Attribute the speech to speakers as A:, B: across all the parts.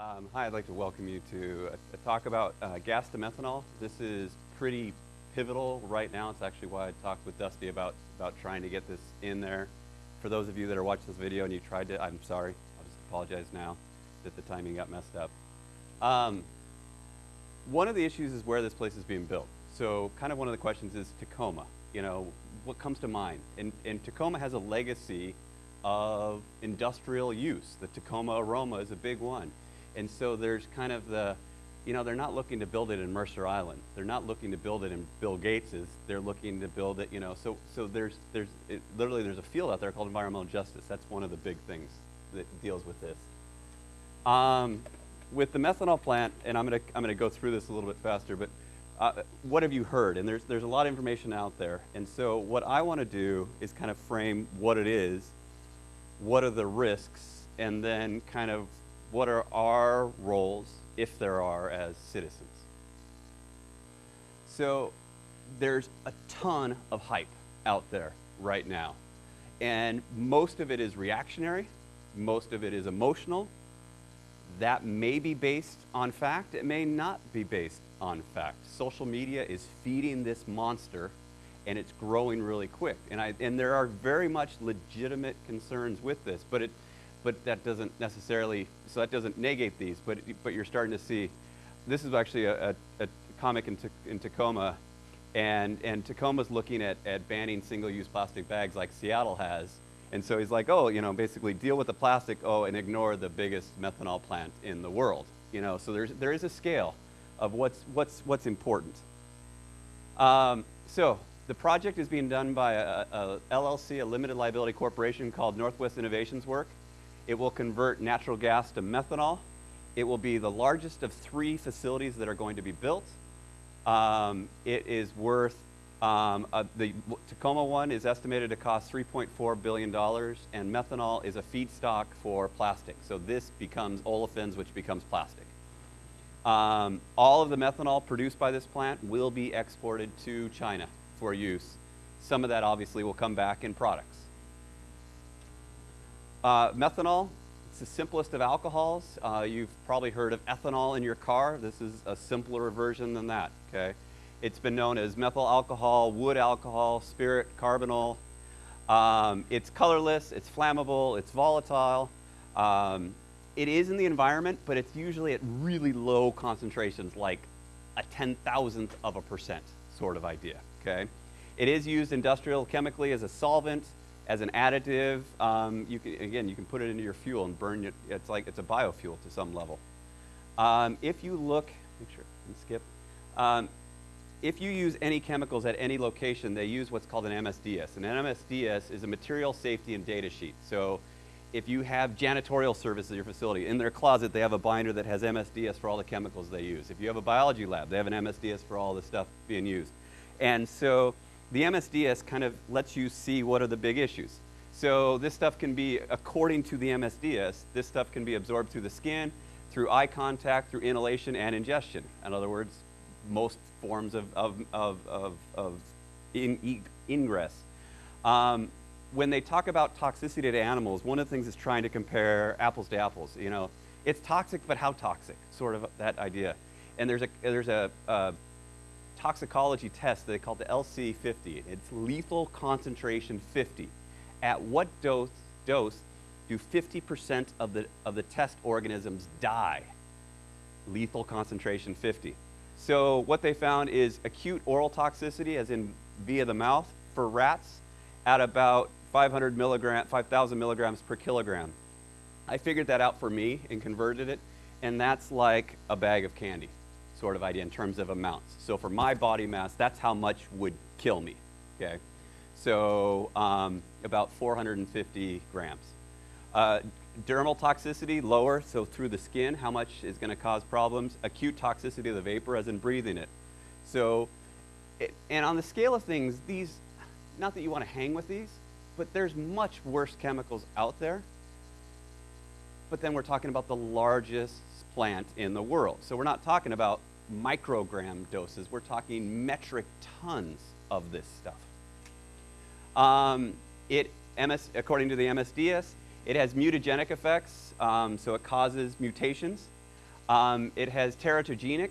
A: Um, hi, I'd like to welcome you to a, a talk about uh, gas to methanol. This is pretty pivotal right now. It's actually why I talked with Dusty about, about trying to get this in there. For those of you that are watching this video and you tried to, I'm sorry. I'll just apologize now that the timing got messed up. Um, one of the issues is where this place is being built. So kind of one of the questions is Tacoma. You know, what comes to mind? And, and Tacoma has a legacy of industrial use. The Tacoma aroma is a big one. And so there's kind of the, you know, they're not looking to build it in Mercer Island. They're not looking to build it in Bill Gates's. They're looking to build it, you know, so, so there's, there's it, literally there's a field out there called environmental justice. That's one of the big things that deals with this. Um, with the methanol plant, and I'm going to I'm going to go through this a little bit faster, but uh, what have you heard? And there's, there's a lot of information out there. And so what I want to do is kind of frame what it is, what are the risks, and then kind of what are our roles, if there are, as citizens. So there's a ton of hype out there right now. And most of it is reactionary, most of it is emotional. That may be based on fact, it may not be based on fact. Social media is feeding this monster and it's growing really quick. And, I, and there are very much legitimate concerns with this, but, it, but that doesn't necessarily, so that doesn't negate these, but, but you're starting to see, this is actually a, a, a comic in, in Tacoma, and, and Tacoma's looking at, at banning single-use plastic bags like Seattle has, and so he's like, oh, you know, basically deal with the plastic, oh, and ignore the biggest methanol plant in the world. You know, so there's, there is a scale of what's, what's, what's important. Um, so the project is being done by a, a, LLC, a limited liability corporation called Northwest Innovations Work. It will convert natural gas to methanol. It will be the largest of three facilities that are going to be built. Um, it is worth, um, uh, the Tacoma one is estimated to cost $3.4 billion, and methanol is a feedstock for plastic. So this becomes olefins, which becomes plastic. Um, all of the methanol produced by this plant will be exported to China for use. Some of that obviously will come back in products. Uh, methanol, it's the simplest of alcohols. Uh, you've probably heard of ethanol in your car. This is a simpler version than that, okay? It's been known as methyl alcohol, wood alcohol, spirit, carbinol. Um, it's colorless, it's flammable, it's volatile. Um, it is in the environment, but it's usually at really low concentrations, like a 10,000th of a percent sort of idea, okay? It is used industrial chemically as a solvent, as an additive. Um, you can, again, you can put it into your fuel and burn it. It's like it's a biofuel to some level. Um, if you look, make sure and skip. Um, if you use any chemicals at any location, they use what's called an MSDS. An MSDS is a material safety and data sheet. So if you have janitorial services at your facility, in their closet they have a binder that has MSDS for all the chemicals they use. If you have a biology lab, they have an MSDS for all the stuff being used. And so the MSDS kind of lets you see what are the big issues. So this stuff can be, according to the MSDS, this stuff can be absorbed through the skin, through eye contact, through inhalation and ingestion. In other words, most forms of, of, of, of, of in, ingress. Um, when they talk about toxicity to animals, one of the things is trying to compare apples to apples. You know, it's toxic, but how toxic? Sort of that idea. And there's a there's a, a toxicology test they call the LC50. It's lethal concentration 50. At what dose dose do 50% of the of the test organisms die? Lethal concentration 50. So what they found is acute oral toxicity, as in via the mouth, for rats at about 500 milligram, 5,000 milligrams per kilogram. I figured that out for me and converted it, and that's like a bag of candy sort of idea in terms of amounts. So for my body mass, that's how much would kill me, okay? So um, about 450 grams. Uh, dermal toxicity, lower, so through the skin, how much is gonna cause problems? Acute toxicity of the vapor, as in breathing it. So, it, and on the scale of things, these, not that you wanna hang with these, but there's much worse chemicals out there. But then we're talking about the largest plant in the world. So we're not talking about microgram doses. We're talking metric tons of this stuff. Um, it, MS, according to the MSDS, it has mutagenic effects, um, so it causes mutations. Um, it has teratogenic.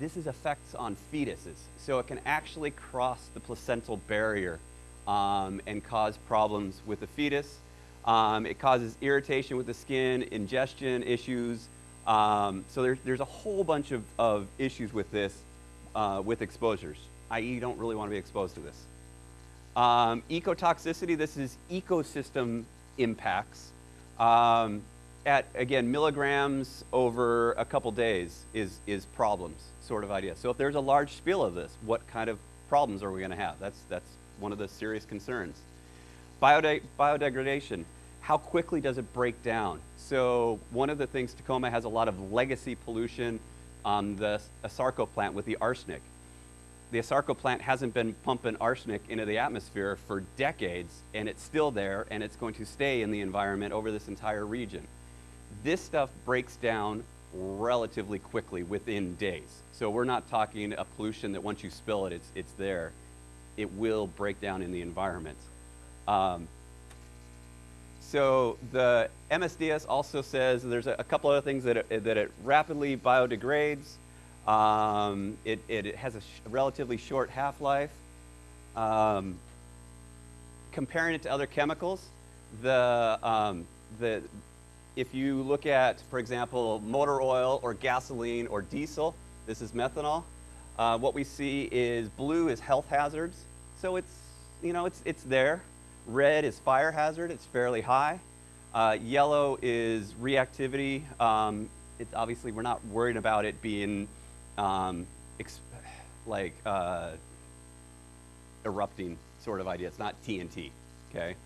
A: This is effects on fetuses. So it can actually cross the placental barrier um, and cause problems with the fetus. Um, it causes irritation with the skin, ingestion issues. Um, so there's, there's a whole bunch of, of issues with this, uh, with exposures, i.e. you don't really want to be exposed to this. Um, ecotoxicity, this is ecosystem impacts. Um, at, again, milligrams over a couple days is, is problems sort of idea. So if there's a large spill of this, what kind of problems are we going to have? That's, that's one of the serious concerns. Biode biodegradation, how quickly does it break down? So one of the things, Tacoma has a lot of legacy pollution on the Asarco plant with the arsenic. The Asarco plant hasn't been pumping arsenic into the atmosphere for decades, and it's still there, and it's going to stay in the environment over this entire region. This stuff breaks down relatively quickly within days. So we're not talking a pollution that once you spill it, it's, it's there. It will break down in the environment. Um, so the MSDS also says there's a, a couple other things that it, that it rapidly biodegrades. Um, it, it, it, has a sh relatively short half-life. Um, comparing it to other chemicals, the, um, the, if you look at, for example, motor oil or gasoline or diesel, this is methanol. Uh, what we see is blue is health hazards. So it's, you know, it's, it's there. Red is fire hazard, it's fairly high. Uh, yellow is reactivity. Um, it's obviously, we're not worried about it being um, like uh, erupting sort of idea. It's not TNT, okay?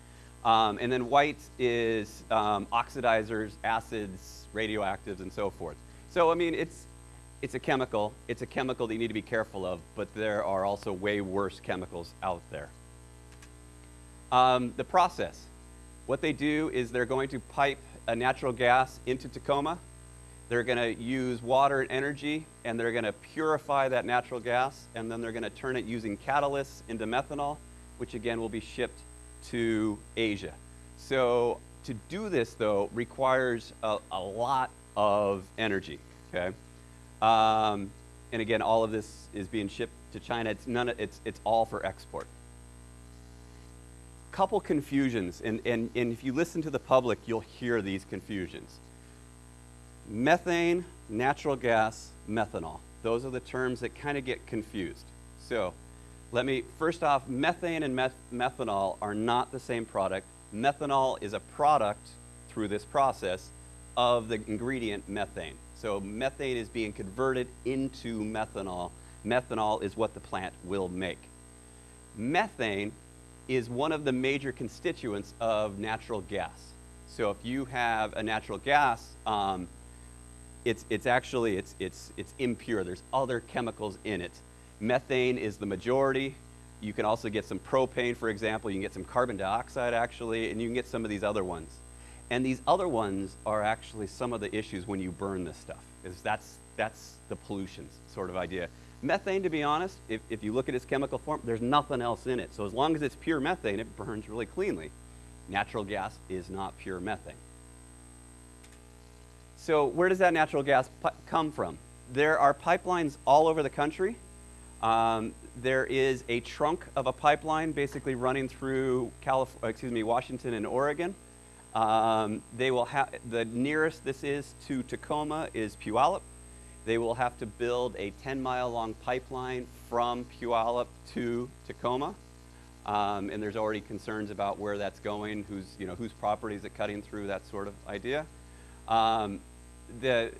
A: Um, and then white is um, oxidizers, acids, radioactives, and so forth. So, I mean, it's, it's a chemical. It's a chemical that you need to be careful of, but there are also way worse chemicals out there. Um, the process. What they do is they're going to pipe a natural gas into Tacoma. They're going to use water and energy, and they're going to purify that natural gas, and then they're going to turn it using catalysts into methanol, which again will be shipped to Asia. So to do this, though, requires a, a lot of energy, okay? Um, and again, all of this is being shipped to China. It's, none it's, it's all for export. Couple confusions, and, and, and if you listen to the public, you'll hear these confusions. Methane, natural gas, methanol. Those are the terms that kind of get confused. So let me, first off, methane and meth methanol are not the same product. Methanol is a product through this process of the ingredient methane. So methane is being converted into methanol. Methanol is what the plant will make. Methane is one of the major constituents of natural gas. So if you have a natural gas, um, it's, it's actually, it's, it's, it's impure. There's other chemicals in it. Methane is the majority. You can also get some propane, for example. You can get some carbon dioxide, actually, and you can get some of these other ones. And these other ones are actually some of the issues when you burn this stuff, is that's, that's the pollution sort of idea. Methane, to be honest, if, if you look at its chemical form, there's nothing else in it. So as long as it's pure methane, it burns really cleanly. Natural gas is not pure methane. So where does that natural gas come from? There are pipelines all over the country um, there is a trunk of a pipeline basically running through Calif excuse me, Washington and Oregon. Um, they will have, the nearest this is to Tacoma is Puyallup. They will have to build a 10 mile long pipeline from Puyallup to Tacoma. Um, and there's already concerns about where that's going, who's, you know, whose property is it cutting through, that sort of idea. Um, the,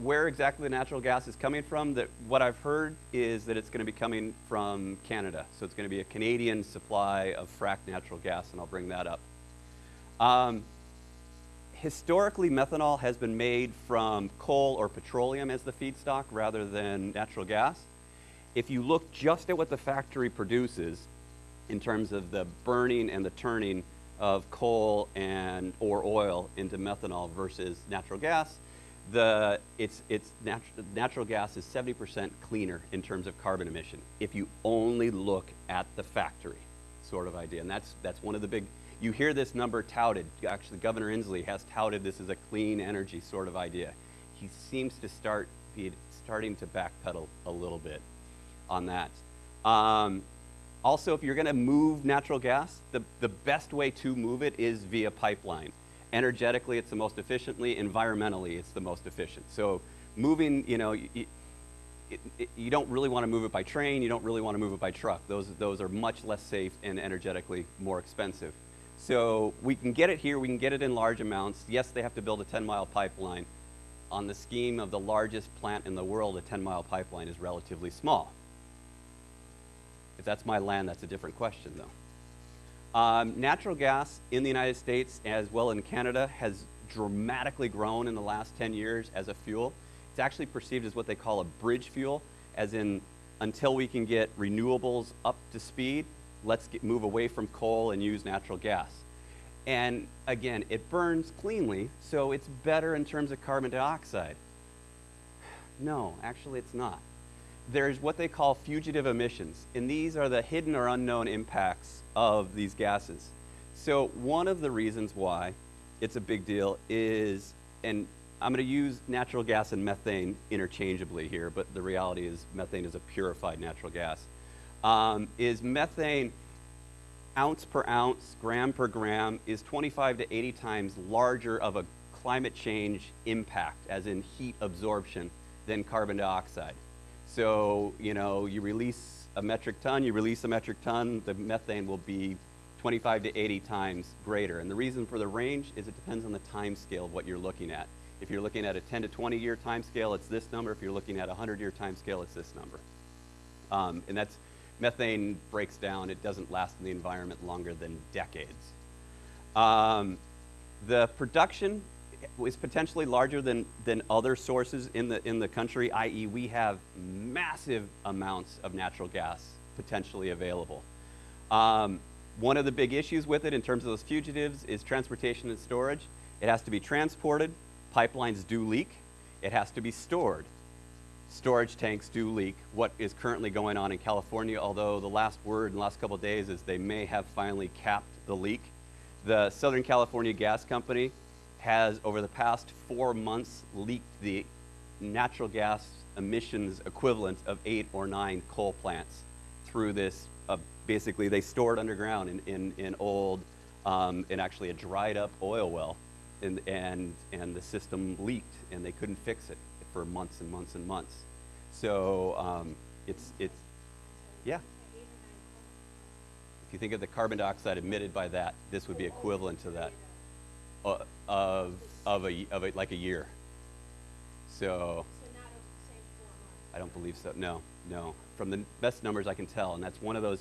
A: where exactly the natural gas is coming from, that what I've heard is that it's going to be coming from Canada. So it's going to be a Canadian supply of fracked natural gas, and I'll bring that up. Um, historically, methanol has been made from coal or petroleum as the feedstock rather than natural gas. If you look just at what the factory produces in terms of the burning and the turning of coal and or oil into methanol versus natural gas, the, it's, it's natu natural gas is 70% cleaner in terms of carbon emission if you only look at the factory sort of idea. And that's, that's one of the big, you hear this number touted. Actually, Governor Inslee has touted this as a clean energy sort of idea. he seems to start be starting to backpedal a little bit on that. Um, also, if you're going to move natural gas, the, the best way to move it is via pipeline. Energetically, it's the most efficiently. Environmentally, it's the most efficient. So moving, you know, you, you don't really want to move it by train. You don't really want to move it by truck. Those, those are much less safe and energetically more expensive. So we can get it here. We can get it in large amounts. Yes, they have to build a 10-mile pipeline. On the scheme of the largest plant in the world, a 10-mile pipeline is relatively small. If that's my land, that's a different question, though. Um, natural gas in the United States as well in Canada has dramatically grown in the last 10 years as a fuel. It's actually perceived as what they call a bridge fuel, as in until we can get renewables up to speed, let's get, move away from coal and use natural gas. And again, it burns cleanly, so it's better in terms of carbon dioxide. No, actually it's not there's what they call fugitive emissions, and these are the hidden or unknown impacts of these gases. So one of the reasons why it's a big deal is, and I'm going to use natural gas and methane interchangeably here, but the reality is methane is a purified natural gas, um, is methane ounce per ounce, gram per gram, is 25 to 80 times larger of a climate change impact, as in heat absorption, than carbon dioxide. So, you know, you release a metric ton, you release a metric ton, the methane will be 25 to 80 times greater. And the reason for the range is it depends on the time scale of what you're looking at. If you're looking at a 10 to 20 year time scale, it's this number. If you're looking at a 100 year time scale, it's this number. Um, and that's, methane breaks down. It doesn't last in the environment longer than decades. Um, the production is potentially larger than, than other sources in the, in the country, i.e. we have massive amounts of natural gas potentially available. Um, one of the big issues with it in terms of those fugitives is transportation and storage. It has to be transported. Pipelines do leak. It has to be stored. Storage tanks do leak. What is currently going on in California, although the last word in the last couple days is they may have finally capped the leak. The Southern California Gas Company has, over the past four months, leaked the natural gas emissions equivalent of eight or nine coal plants through this. Uh, basically, they stored underground in, in, in old, um, in actually a dried up oil well, and, and, and the system leaked, and they couldn't fix it for months and months and months. So um, it's, it's, yeah. If you think of the carbon dioxide emitted by that, this would be equivalent to that. Uh, of, of, a, of a, like a year. So, I don't believe so. No, no. From the best numbers I can tell, and that's one of those.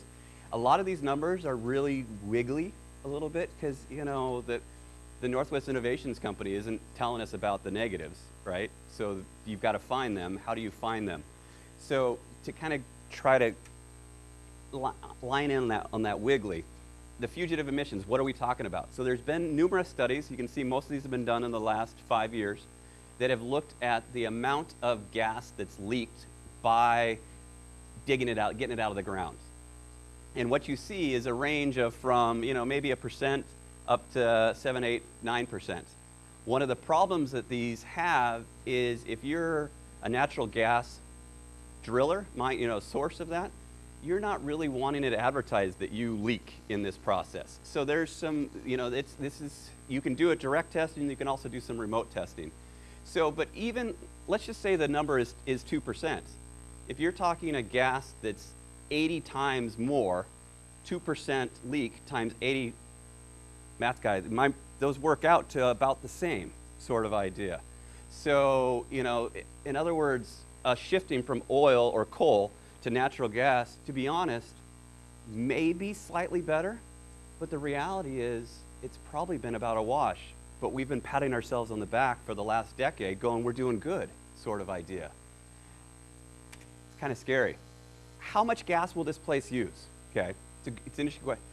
A: A lot of these numbers are really wiggly a little bit because you know the the Northwest Innovations Company isn't telling us about the negatives, right? So you've got to find them. How do you find them? So to kind of try to li line in on that on that wiggly the fugitive emissions, what are we talking about? So there's been numerous studies, you can see most of these have been done in the last five years, that have looked at the amount of gas that's leaked by digging it out, getting it out of the ground. And what you see is a range of from, you know, maybe a percent up to seven, eight, nine percent. One of the problems that these have is if you're a natural gas driller, my, you know, source of that, you're not really wanting it advertised that you leak in this process. So there's some, you know, it's, this is, you can do a direct testing, you can also do some remote testing. So, but even, let's just say the number is, is 2%. If you're talking a gas that's 80 times more, 2% leak times 80, math guy, my, those work out to about the same sort of idea. So, you know, in other words, uh, shifting from oil or coal to natural gas, to be honest, may be slightly better, but the reality is it's probably been about a wash. But we've been patting ourselves on the back for the last decade, going, we're doing good, sort of idea. It's kind of scary. How much gas will this place use? Okay, it's, a, it's an interesting question.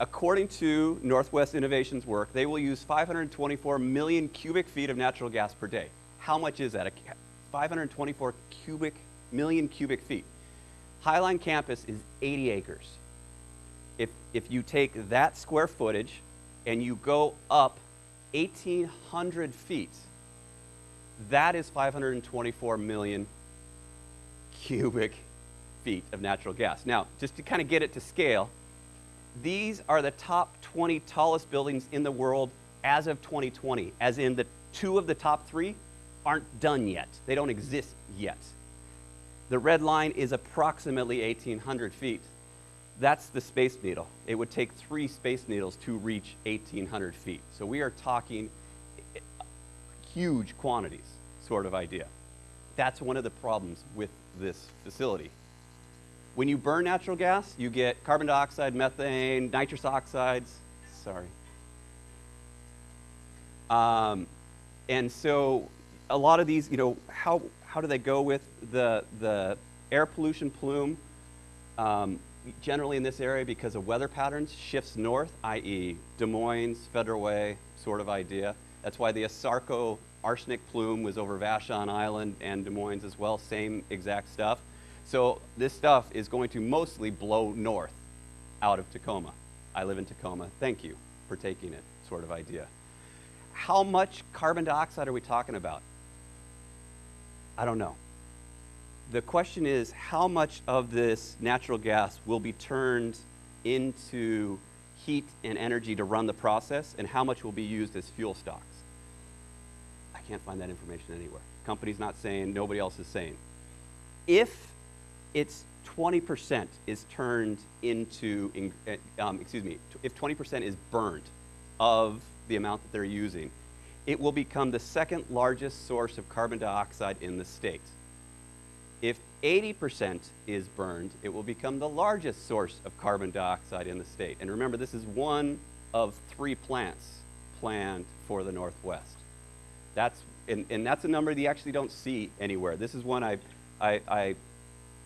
A: According to Northwest Innovations work, they will use 524 million cubic feet of natural gas per day. How much is that? 524 cubic million cubic feet. Highline campus is 80 acres. If, if you take that square footage and you go up 1,800 feet, That is 524 million cubic feet of natural gas. Now, just to kind of get it to scale, these are the top 20 tallest buildings in the world as of 2020, as in the two of the top three aren't done yet. They don't exist yet. The red line is approximately 1,800 feet. That's the Space Needle. It would take three Space Needles to reach 1,800 feet. So we are talking huge quantities sort of idea. That's one of the problems with this facility. When you burn natural gas, you get carbon dioxide, methane, nitrous oxides. Sorry. Um, and so a lot of these, you know, how, how do they go with the, the air pollution plume? Um, generally in this area, because of weather patterns, shifts north, i.e. Des Moines, Federal Way sort of idea. That's why the ASARCO arsenic plume was over Vashon Island and Des Moines as well, same exact stuff. So this stuff is going to mostly blow north out of Tacoma. I live in Tacoma. Thank you for taking it, sort of idea. How much carbon dioxide are we talking about? I don't know. The question is how much of this natural gas will be turned into heat and energy to run the process, and how much will be used as fuel stocks? I can't find that information anywhere. Company's not saying, nobody else is saying. If it's 20% is turned into, eh, um, excuse me, if 20% is burned of the amount that they're using, it will become the second largest source of carbon dioxide in the state. If 80% is burned, it will become the largest source of carbon dioxide in the state. And remember, this is one of three plants planned for the Northwest. That's, and, and that's a number that you actually don't see anywhere. This is one I, I, I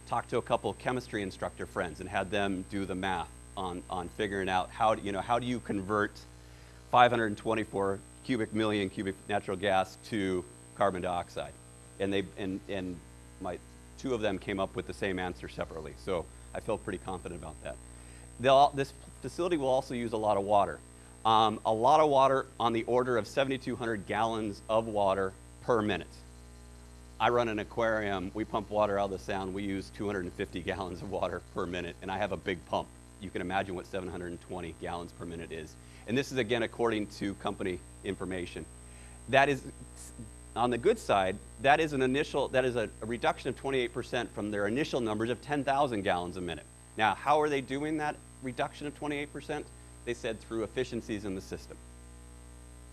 A: talked to a couple chemistry instructor friends and had them do the math on, on figuring out how, you know, how do you convert 524 cubic million cubic natural gas to carbon dioxide. And, they, and, and my, two of them came up with the same answer separately. So I feel pretty confident about that. They'll, this facility will also use a lot of water. Um, a lot of water on the order of 7,200 gallons of water per minute. I run an aquarium. We pump water out of the sound. We use 250 gallons of water per minute, and I have a big pump. You can imagine what 720 gallons per minute is. And this is, again, according to company information. That is, on the good side, that is an initial, that is a, a reduction of 28% from their initial numbers of 10,000 gallons a minute. Now, how are they doing that reduction of 28%? They said through efficiencies in the system.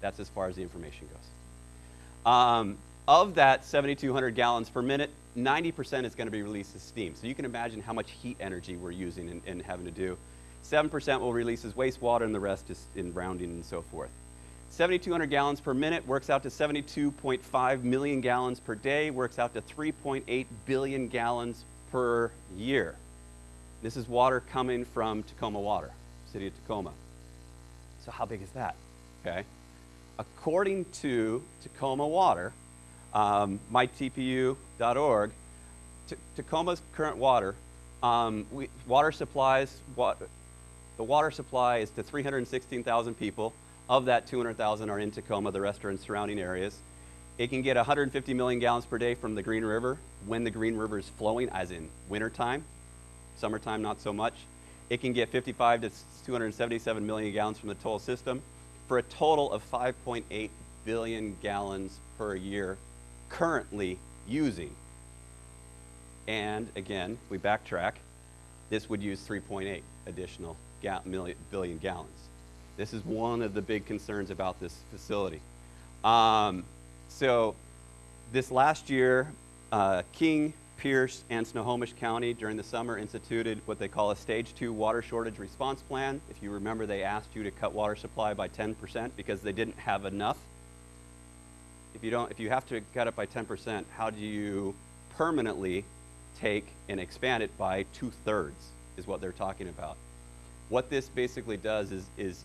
A: That's as far as the information goes. Um, of that 7,200 gallons per minute, 90% is going to be released as steam. So you can imagine how much heat energy we're using and, and having to do. 7% will release as wastewater, and the rest is in rounding and so forth. 7,200 gallons per minute works out to 72.5 million gallons per day, works out to 3.8 billion gallons per year. This is water coming from Tacoma Water, City of Tacoma. So how big is that? Okay. According to Tacoma Water, um, mytpu.org, Tacoma's current water, um, we, water supplies, the water supply is to 316,000 people. Of that, 200,000 are in Tacoma, the rest are in surrounding areas. It can get 150 million gallons per day from the Green River when the Green River is flowing, as in wintertime. Summertime, not so much. It can get 55 to 277 million gallons from the toll system for a total of 5.8 billion gallons per year currently using. And again, we backtrack, this would use 3.8 additional ga million, billion gallons. This is one of the big concerns about this facility. Um, so this last year, uh, King, Pierce, and Snohomish County during the summer instituted what they call a stage two water shortage response plan. If you remember, they asked you to cut water supply by 10% because they didn't have enough if you don't, if you have to cut it by 10%, how do you permanently take and expand it by two thirds is what they're talking about. What this basically does is, is,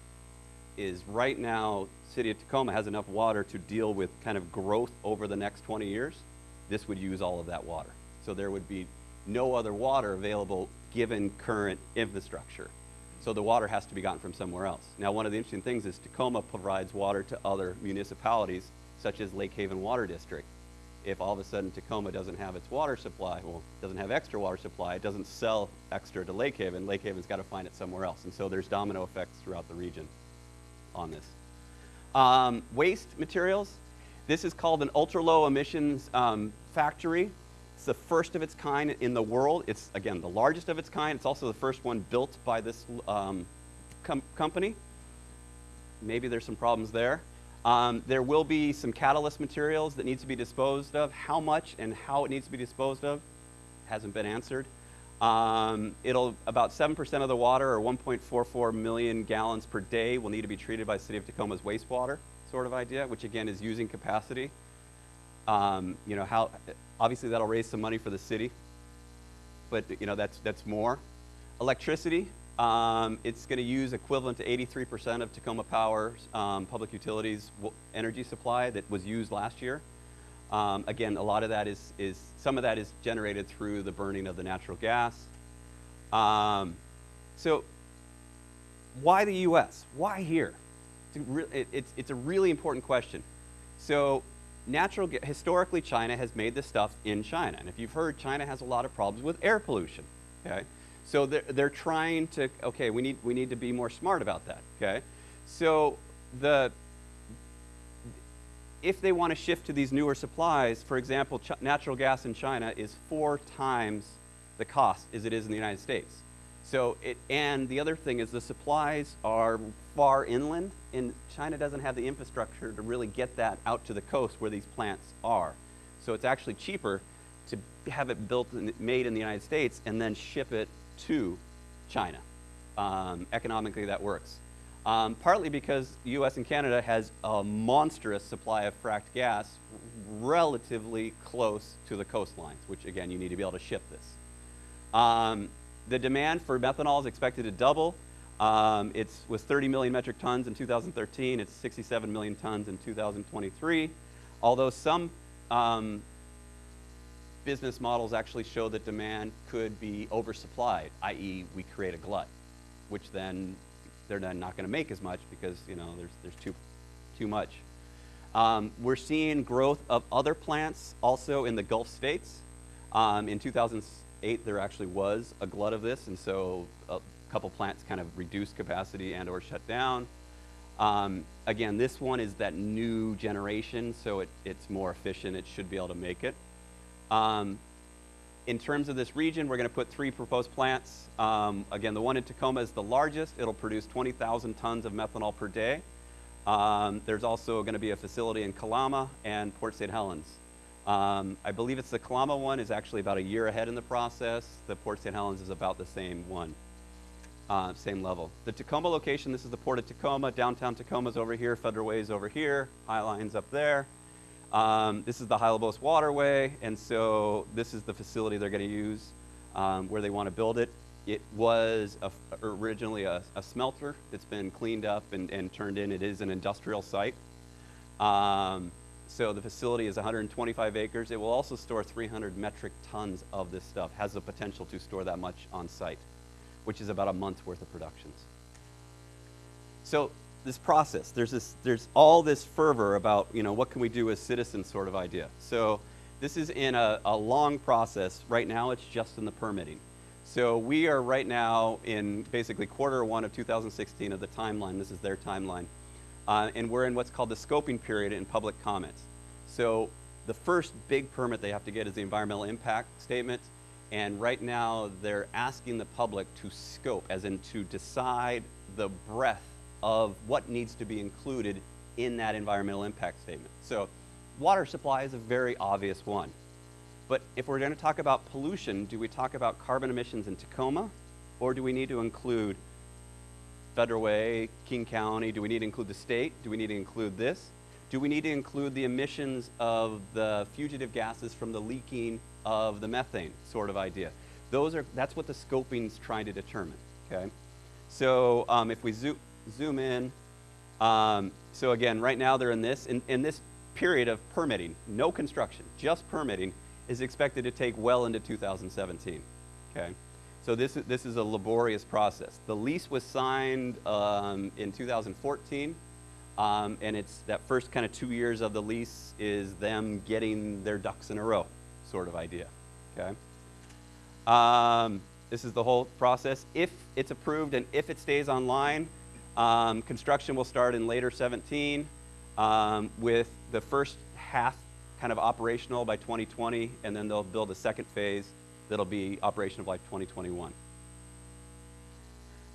A: is right now, City of Tacoma has enough water to deal with kind of growth over the next 20 years. This would use all of that water. So there would be no other water available given current infrastructure. So the water has to be gotten from somewhere else. Now, one of the interesting things is Tacoma provides water to other municipalities such as Lakehaven Water District. if all of a sudden Tacoma doesn't have its water supply, well, doesn't have extra water supply, it doesn't sell extra to Lakehaven, Lake Haven's got to find it somewhere else. And so there's domino effects throughout the region on this. Um, waste materials. This is called an ultra-low emissions um, factory. It's the first of its kind in the world. It's, again, the largest of its kind. It's also the first one built by this um, com company. Maybe there's some problems there. Um, there will be some catalyst materials that need to be disposed of. How much and how it needs to be disposed of hasn't been answered. Um, it'll about 7% of the water, or 1.44 million gallons per day, will need to be treated by City of Tacoma's wastewater sort of idea, which again is using capacity. Um, you know how obviously that'll raise some money for the city, but you know that's that's more. Electricity, um, it's going to use equivalent to 83% of Tacoma Power's um, public utilities energy supply that was used last year. Um, again, a lot of that is, is, some of that is generated through the burning of the natural gas. Um, so why the US? Why here? It's a, it, it's, it's a really important question. So natural, historically China has made this stuff in China. And if you've heard, China has a lot of problems with air pollution, okay? So they're, they're trying to, okay, we need, we need to be more smart about that, okay? So the, if they want to shift to these newer supplies, for example, natural gas in China is four times the cost as it is in the United States. So it, and the other thing is the supplies are far inland, and China doesn't have the infrastructure to really get that out to the coast where these plants are. So it's actually cheaper to have it built and made in the United States and then ship it to China. Um, economically, that works. Um, partly because US and Canada has a monstrous supply of fracked gas relatively close to the coastlines, which again, you need to be able to ship this. Um, the demand for methanol is expected to double. Um, it was 30 million metric tons in 2013. It's 67 million tons in 2023. Although some um, business models actually show that demand could be oversupplied, i.e. we create a glut, which then they're then not going to make as much because you know there's, there's too, too much. Um, we're seeing growth of other plants also in the Gulf states. Um, in 2008, there actually was a glut of this, and so a couple plants kind of reduced capacity and or shut down. Um, again, this one is that new generation, so it, it's more efficient. It should be able to make it. Um, in terms of this region, we're going to put three proposed plants. Um, again, the one in Tacoma is the largest. It'll produce 20,000 tons of methanol per day. Um, there's also going to be a facility in Kalama and Port St. Helens. Um, I believe it's the Kalama one is actually about a year ahead in the process. The Port St. Helens is about the same one, uh, same level. The Tacoma location, this is the Port of Tacoma. Downtown Tacoma's over here, Federal Way's over here, Highline's up there. Um, this is the Hylebos Waterway, and so this is the facility they're going to use um, where they want to build it. It was a, originally a, a, smelter that's been cleaned up and, and, turned in. It is an industrial site. Um, so the facility is 125 acres. It will also store 300 metric tons of this stuff, has the potential to store that much on site, which is about a month's worth of productions. So this process. There's, this, there's all this fervor about, you know, what can we do as citizens sort of idea. So this is in a, a long process. Right now, it's just in the permitting. So we are right now in basically quarter one of 2016 of the timeline. This is their timeline. Uh, and we're in what's called the scoping period in public comments. So the first big permit they have to get is the environmental impact statement. And right now, they're asking the public to scope, as in to decide the breadth of what needs to be included in that environmental impact statement. So water supply is a very obvious one. But if we're going to talk about pollution, do we talk about carbon emissions in Tacoma? Or do we need to include Federal Way, King County? Do we need to include the state? Do we need to include this? Do we need to include the emissions of the fugitive gases from the leaking of the methane sort of idea? Those are, that's what the scoping's trying to determine, okay? So um, if we zoom, zoom in. Um, so again, right now they're in this, in, in this period of permitting, no construction, just permitting, is expected to take well into 2017, okay? So this, is, this is a laborious process. The lease was signed um, in 2014. Um, and it's that first kind of two years of the lease is them getting their ducks in a row, sort of idea. Okay. Um, this is the whole process. If it's approved and if it stays online, um, construction will start in later 17 um, with the first half kind of operational by 2020, and then they'll build a second phase that'll be operational by 2021.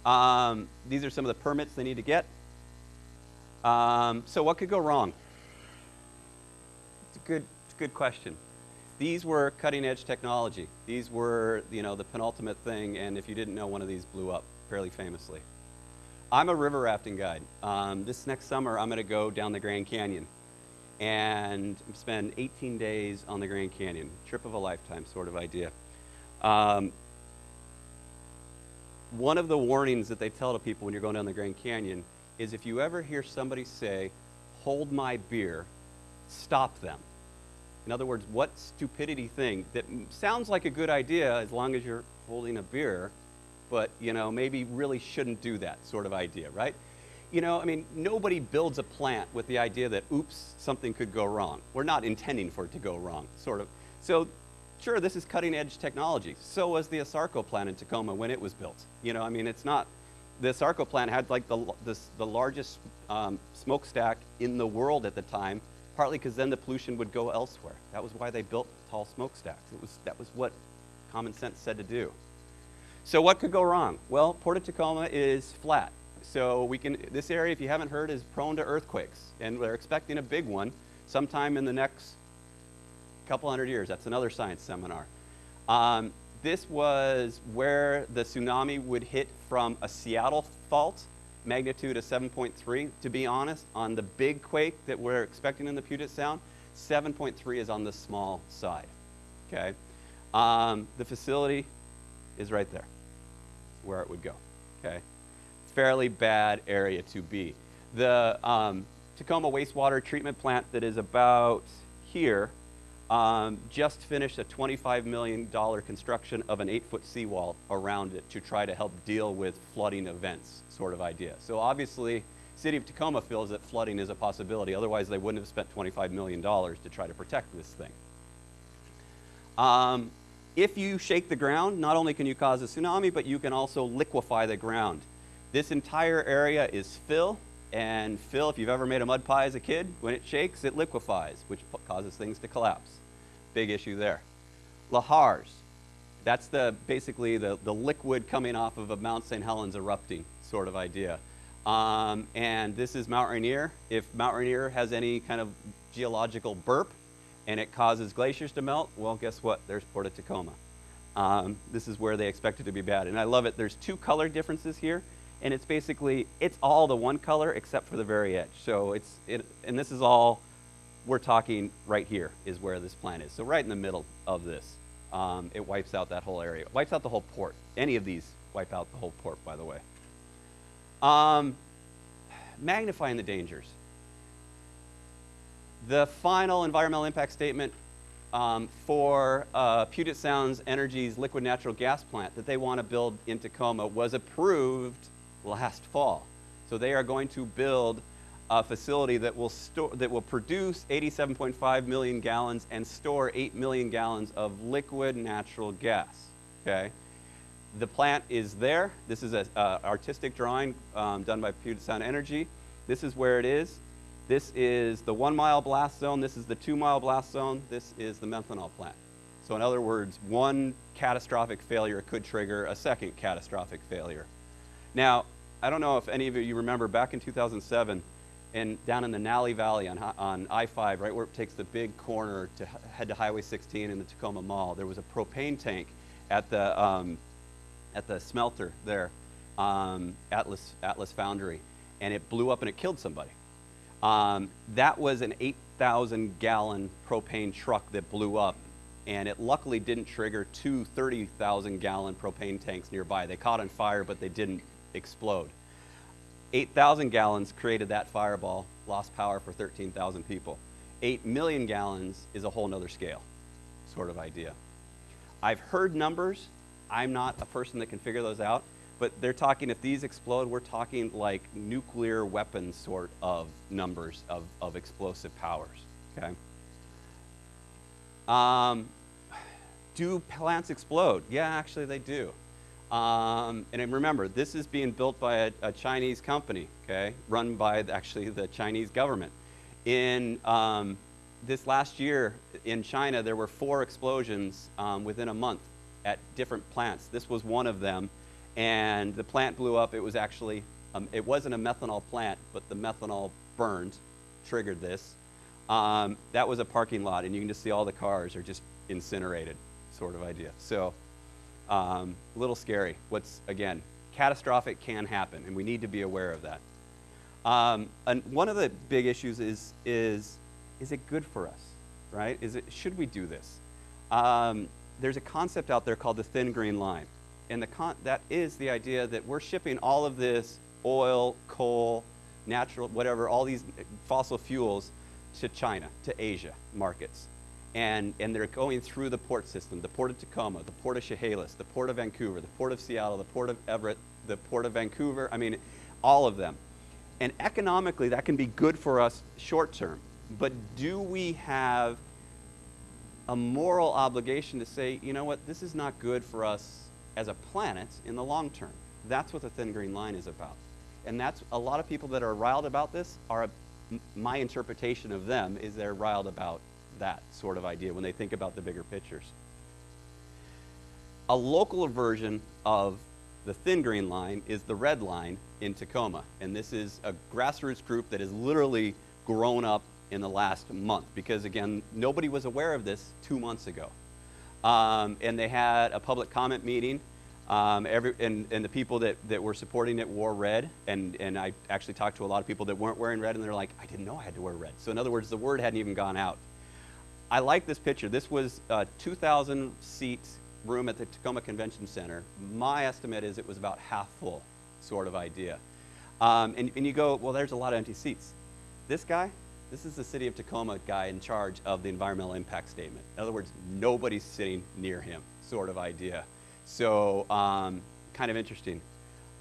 A: Um, these are some of the permits they need to get. Um, so what could go wrong? It's a good, it's a good question. These were cutting edge technology. These were, you know, the penultimate thing, and if you didn't know, one of these blew up fairly famously. I'm a river rafting guide. Um, this next summer, I'm going to go down the Grand Canyon and spend 18 days on the Grand Canyon. Trip of a lifetime sort of idea. Um, one of the warnings that they tell to people when you're going down the Grand Canyon is if you ever hear somebody say, hold my beer, stop them. In other words, what stupidity thing that sounds like a good idea as long as you're holding a beer, but you know, maybe really shouldn't do that sort of idea, right? You know, I mean, nobody builds a plant with the idea that, oops, something could go wrong. We're not intending for it to go wrong, sort of. So, sure, this is cutting edge technology. So was the ASARCO plant in Tacoma when it was built. You know, I mean, it's not, the ASARCO plant had like the, the, the largest um, smokestack in the world at the time, partly because then the pollution would go elsewhere. That was why they built tall smokestacks. It was, that was what common sense said to do. So what could go wrong? Well, Port of Tacoma is flat. So we can, this area, if you haven't heard, is prone to earthquakes. And we're expecting a big one sometime in the next couple hundred years. That's another science seminar. Um, this was where the tsunami would hit from a Seattle fault, magnitude of 7.3. To be honest, on the big quake that we're expecting in the Puget Sound, 7.3 is on the small side. Okay? Um, the facility is right there, where it would go. Okay? Fairly bad area to be. The um, Tacoma wastewater treatment plant that is about here um, just finished a $25 million construction of an eight foot seawall around it to try to help deal with flooding events, sort of idea. So obviously, City of Tacoma feels that flooding is a possibility. Otherwise, they wouldn't have spent $25 million to try to protect this thing. Um, if you shake the ground, not only can you cause a tsunami, but you can also liquefy the ground. This entire area is fill, and fill, if you've ever made a mud pie as a kid, when it shakes, it liquefies, which causes things to collapse. Big issue there. Lahars, that's the basically the, the liquid coming off of a Mount St. Helens erupting sort of idea. Um, and this is Mount Rainier. If Mount Rainier has any kind of geological burp and it causes glaciers to melt, well, guess what? There's Port of Tacoma. Um, this is where they expect it to be bad. And I love it. There's two color differences here. And it's basically, it's all the one color except for the very edge. So it's, it, and this is all, we're talking right here is where this plant is. So right in the middle of this. Um, it wipes out that whole area. It wipes out the whole port. Any of these wipe out the whole port, by the way. Um, magnifying the dangers. The final environmental impact statement um, for uh, Puget Sound's Energy's liquid natural gas plant that they want to build in Tacoma was approved last fall. So they are going to build a facility that will store that will produce 87.5 million gallons and store 8 million gallons of liquid natural gas. Okay, the plant is there. This is an artistic drawing um, done by Puget Sound Energy. This is where it is. This is the one mile blast zone. This is the two mile blast zone. This is the methanol plant. So in other words, one catastrophic failure could trigger a second catastrophic failure. Now, I don't know if any of you remember back in 2007, and down in the Nalley Valley on, on I-5, right where it takes the big corner to head to Highway 16 in the Tacoma Mall, there was a propane tank at the, um, at the smelter there, um, Atlas, Atlas Foundry, and it blew up and it killed somebody. Um, that was an 8,000 gallon propane truck that blew up, and it luckily didn't trigger two 30,000 gallon propane tanks nearby. They caught on fire, but they didn't explode. 8,000 gallons created that fireball, lost power for 13,000 people. 8 million gallons is a whole nother scale, sort of idea. I've heard numbers. I'm not a person that can figure those out, but they're talking if these explode, we're talking like nuclear weapons sort of numbers of, of explosive powers. Okay. Um, do plants explode? Yeah, actually they do. Um, and remember, this is being built by a, a, Chinese company, okay, run by actually the Chinese government. In um, this last year in China, there were four explosions um, within a month at different plants. This was one of them, and the plant blew up. It was actually, um, it wasn't a methanol plant, but the methanol burned, triggered this. Um, that was a parking lot, and you can just see all the cars are just incinerated, sort of idea. So, um, a little scary. What's, again, catastrophic can happen, and we need to be aware of that. Um, and one of the big issues is, is, is it good for us, right? Is it, should we do this? Um, there's a concept out there called the thin green line. And that is the idea that we're shipping all of this oil, coal, natural, whatever, all these fossil fuels to China, to Asia markets. And, and they're going through the port system, the port of Tacoma, the port of Chehalis, the port of Vancouver, the port of Seattle, the port of Everett, the port of Vancouver, I mean, all of them. And economically, that can be good for us short term. But do we have a moral obligation to say, you know what, this is not good for us as a planet in the long term? That's what the thin green line is about. And that's a lot of people that are riled about this are my interpretation of them is they're riled about that sort of idea when they think about the bigger pictures. A local version of the thin green line is the red line in Tacoma. And this is a grassroots group that has literally grown up in the last month because, again, nobody was aware of this two months ago. Um, and they had a public comment meeting um, every, and, and, the people that, that were supporting it wore red, and, and I actually talked to a lot of people that weren't wearing red, and they're like, I didn't know I had to wear red. So in other words, the word hadn't even gone out. I like this picture. This was a 2,000 seat room at the Tacoma Convention Center. My estimate is it was about half full, sort of idea. Um, and, and you go, well, there's a lot of empty seats. This guy, this is the city of Tacoma guy in charge of the environmental impact statement. In other words, nobody's sitting near him, sort of idea. So um, kind of interesting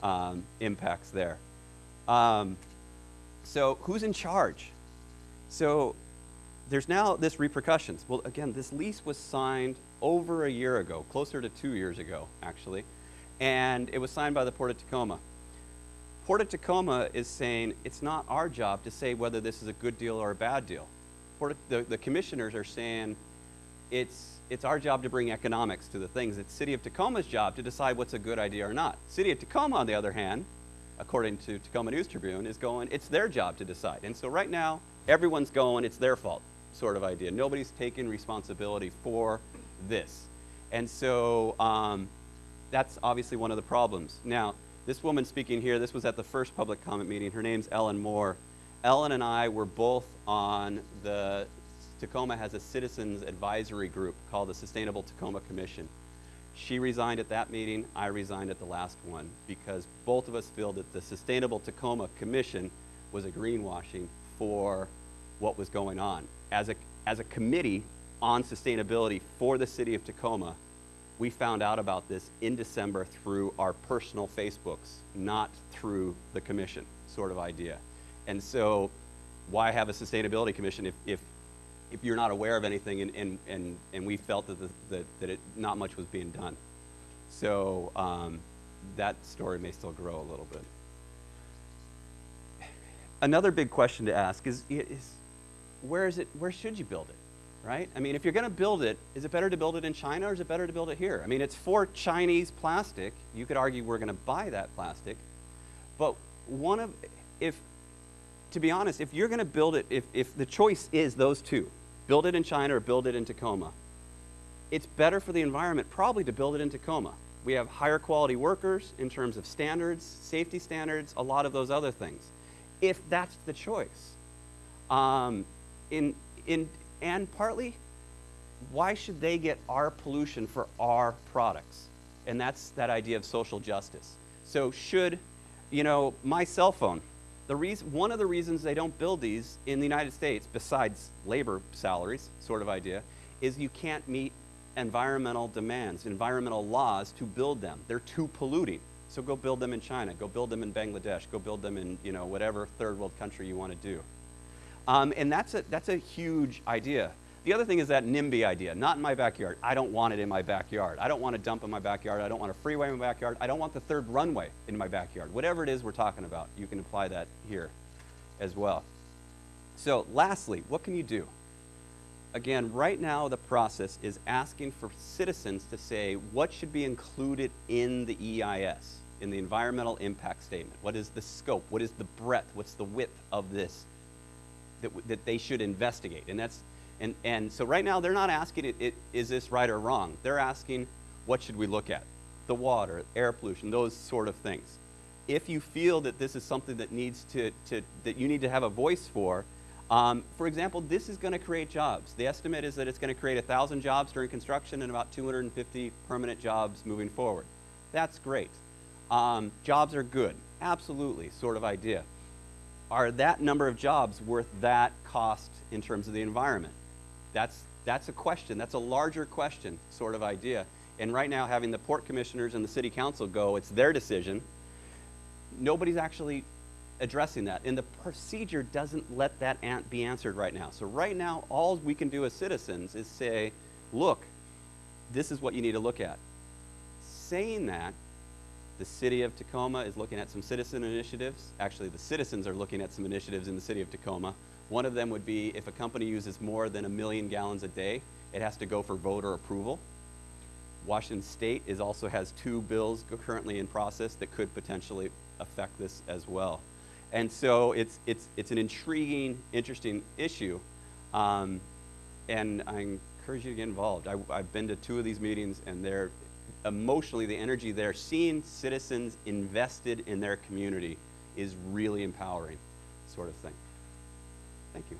A: um, impacts there. Um, so who's in charge? So there's now this repercussions. Well, again, this lease was signed over a year ago, closer to two years ago, actually, and it was signed by the Port of Tacoma. Port of Tacoma is saying it's not our job to say whether this is a good deal or a bad deal. Port of, the, the commissioners are saying it's it's our job to bring economics to the things. It's City of Tacoma's job to decide what's a good idea or not. City of Tacoma, on the other hand, according to Tacoma News Tribune, is going, it's their job to decide. And so right now, everyone's going, it's their fault sort of idea. Nobody's taking responsibility for this. And so um, that's obviously one of the problems. Now, this woman speaking here, this was at the first public comment meeting. Her name's Ellen Moore. Ellen and I were both on the Tacoma has a citizens advisory group called the Sustainable Tacoma Commission. She resigned at that meeting, I resigned at the last one because both of us feel that the Sustainable Tacoma Commission was a greenwashing for what was going on. As a, as a committee on sustainability for the city of Tacoma, we found out about this in December through our personal Facebooks, not through the commission sort of idea. And so why have a sustainability commission if, if if you're not aware of anything, and, and, and, and we felt that, the, that, that it, not much was being done. So um, that story may still grow a little bit. Another big question to ask is, is where is it, where should you build it, right? I mean, if you're going to build it, is it better to build it in China or is it better to build it here? I mean, it's for Chinese plastic. You could argue we're going to buy that plastic, but one of, if, to be honest, if you're going to build it, if, if the choice is those two, build it in China or build it in Tacoma. It's better for the environment probably to build it in Tacoma. We have higher quality workers in terms of standards, safety standards, a lot of those other things. If that's the choice. Um, in, in, and partly, why should they get our pollution for our products? And that's that idea of social justice. So should, you know, my cell phone, the reason, one of the reasons they don't build these in the United States, besides labor salaries, sort of idea, is you can't meet environmental demands, environmental laws to build them. They're too polluting. So go build them in China, go build them in Bangladesh, go build them in you know whatever third world country you want to do. Um, and that's a, that's a huge idea. The other thing is that NIMBY idea, not in my backyard. I don't want it in my backyard. I don't want a dump in my backyard. I don't want a freeway in my backyard. I don't want the third runway in my backyard. Whatever it is we're talking about, you can apply that here as well. So lastly, what can you do? Again, right now the process is asking for citizens to say what should be included in the EIS, in the environmental impact statement. What is the scope? What is the breadth? What's the width of this that, that they should investigate? And that's and, and so right now they're not asking it, it, is this right or wrong? They're asking what should we look at? The water, air pollution, those sort of things. If you feel that this is something that needs to, to that you need to have a voice for, um, for example, this is going to create jobs. The estimate is that it's going to create 1,000 jobs during construction and about 250 permanent jobs moving forward. That's great. Um, jobs are good, absolutely, sort of idea. Are that number of jobs worth that cost in terms of the environment? That's, that's a question. That's a larger question, sort of idea. And right now, having the port commissioners and the city council go, it's their decision. Nobody's actually addressing that. And the procedure doesn't let that be answered right now. So, right now, all we can do as citizens is say, look, this is what you need to look at. Saying that, the city of Tacoma is looking at some citizen initiatives. Actually, the citizens are looking at some initiatives in the city of Tacoma. One of them would be if a company uses more than a million gallons a day, it has to go for voter approval. Washington State is also has two bills currently in process that could potentially affect this as well. And so it's, it's, it's an intriguing, interesting issue. Um, and I encourage you to get involved. I, I've been to two of these meetings, and they're emotionally, the energy there, seeing citizens invested in their community is really empowering, sort of thing. Thank you.